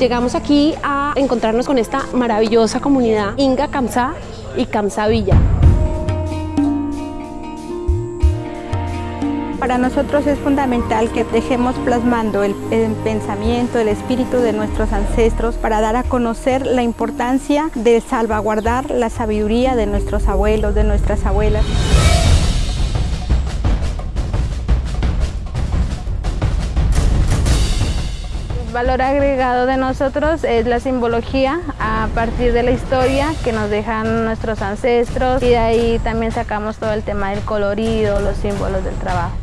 Llegamos aquí a encontrarnos con esta maravillosa comunidad Inga Kamsa y Kamsa Villa. Para nosotros es fundamental que dejemos plasmando el, pensamiento, el espíritu de nuestros ancestros para dar a conocer la importancia de salvaguardar la sabiduría de nuestros abuelos, de nuestras abuelas. Valor agregado de nosotros es la simbología a partir de la historia que nos dejan nuestros ancestros y de ahí también sacamos todo el tema del colorido, los símbolos del trabajo.